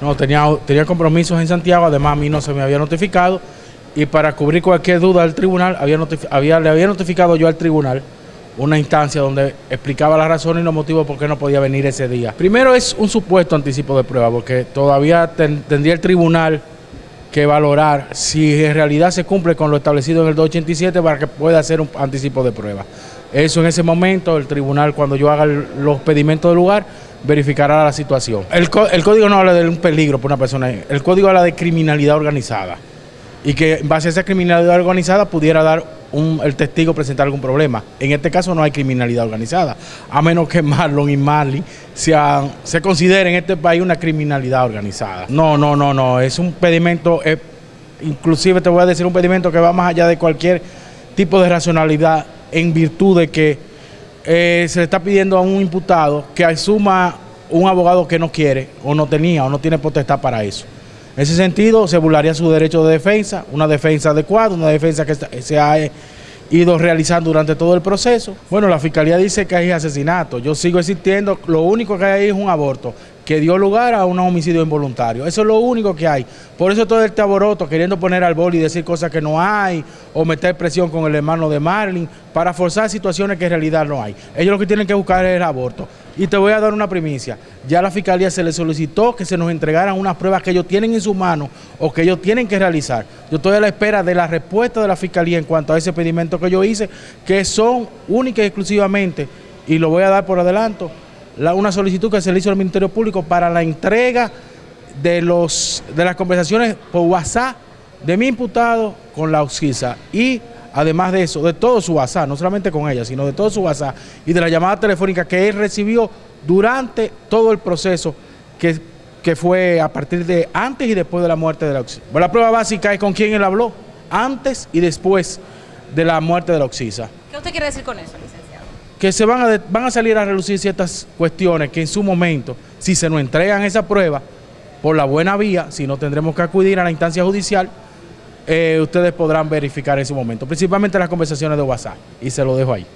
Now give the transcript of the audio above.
No, tenía, tenía compromisos en Santiago, además a mí no se me había notificado y para cubrir cualquier duda del tribunal había, le había notificado yo al tribunal una instancia donde explicaba las razones y los motivos por qué no podía venir ese día. Primero es un supuesto anticipo de prueba, porque todavía tendría el tribunal que valorar si en realidad se cumple con lo establecido en el 287 para que pueda hacer un anticipo de prueba. Eso en ese momento el tribunal cuando yo haga los pedimentos del lugar verificará la situación. El, código no habla de un peligro para una persona, el código habla de criminalidad organizada y que en base a esa criminalidad organizada pudiera dar un, el testigo presentar algún problema. En este caso no hay criminalidad organizada, a menos que Marlon y Marley sean, se consideren en este país una criminalidad organizada. No, no, no, no, es un pedimento, inclusive te voy a decir un pedimento que va más allá de cualquier tipo de racionalidad en virtud de que eh, se le está pidiendo a un imputado que asuma un abogado que no quiere o no tenía o no tiene potestad para eso. En ese sentido, se burlaría su derecho de defensa, una defensa adecuada, una defensa que se ha ido realizando durante todo el proceso. Bueno, la fiscalía dice que hay asesinato. Yo sigo existiendo, lo único que hay ahí es un aborto que dio lugar a un homicidio involuntario. Eso es lo único que hay. Por eso todo este aboroto, queriendo poner al boli y decir cosas que no hay, o meter presión con el hermano de Marlin, para forzar situaciones que en realidad no hay. Ellos lo que tienen que buscar es el aborto. Y te voy a dar una primicia. Ya a la Fiscalía se le solicitó que se nos entregaran unas pruebas que ellos tienen en su mano o que ellos tienen que realizar. Yo estoy a la espera de la respuesta de la Fiscalía en cuanto a ese pedimento que yo hice, que son únicas y exclusivamente, y lo voy a dar por adelanto, una solicitud que se le hizo al Ministerio Público para la entrega de, los, de las conversaciones por WhatsApp de mi imputado con la Oxisa y además de eso, de todo su WhatsApp, no solamente con ella, sino de todo su WhatsApp y de la llamada telefónica que él recibió durante todo el proceso que, que fue a partir de antes y después de la muerte de la Oxisa. la prueba básica es con quién él habló, antes y después de la muerte de la Oxisa. ¿Qué usted quiere decir con eso? Que se van a, van a salir a relucir ciertas cuestiones que en su momento, si se nos entregan esa prueba, por la buena vía, si no tendremos que acudir a la instancia judicial, eh, ustedes podrán verificar en su momento, principalmente las conversaciones de WhatsApp, y se lo dejo ahí.